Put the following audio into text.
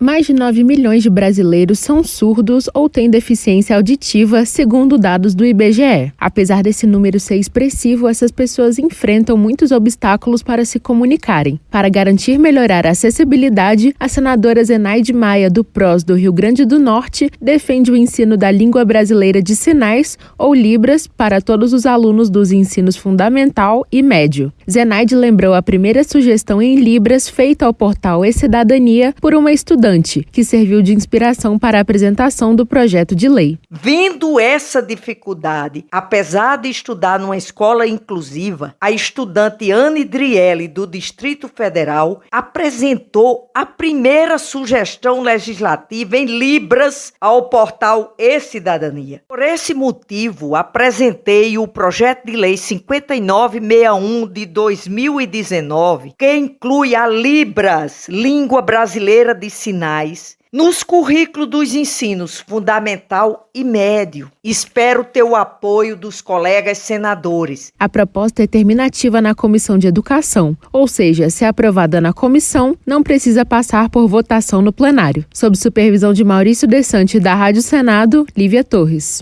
Mais de 9 milhões de brasileiros são surdos ou têm deficiência auditiva, segundo dados do IBGE. Apesar desse número ser expressivo, essas pessoas enfrentam muitos obstáculos para se comunicarem. Para garantir melhorar a acessibilidade, a senadora Zenaide Maia, do PROS do Rio Grande do Norte, defende o ensino da língua brasileira de sinais, ou Libras, para todos os alunos dos ensinos fundamental e médio. Zenaide lembrou a primeira sugestão em Libras feita ao portal E-Cidadania por uma estudante estudante, que serviu de inspiração para a apresentação do projeto de lei. Vendo essa dificuldade, apesar de estudar numa escola inclusiva, a estudante Anne Drielli, do Distrito Federal, apresentou a primeira sugestão legislativa em Libras ao portal E-Cidadania. Por esse motivo, apresentei o projeto de lei 5961 de 2019, que inclui a Libras, Língua Brasileira de Sinais nos currículos dos ensinos fundamental e médio. Espero ter o apoio dos colegas senadores. A proposta é terminativa na Comissão de Educação, ou seja, se aprovada na comissão, não precisa passar por votação no plenário. Sob supervisão de Maurício Desante da Rádio Senado, Lívia Torres.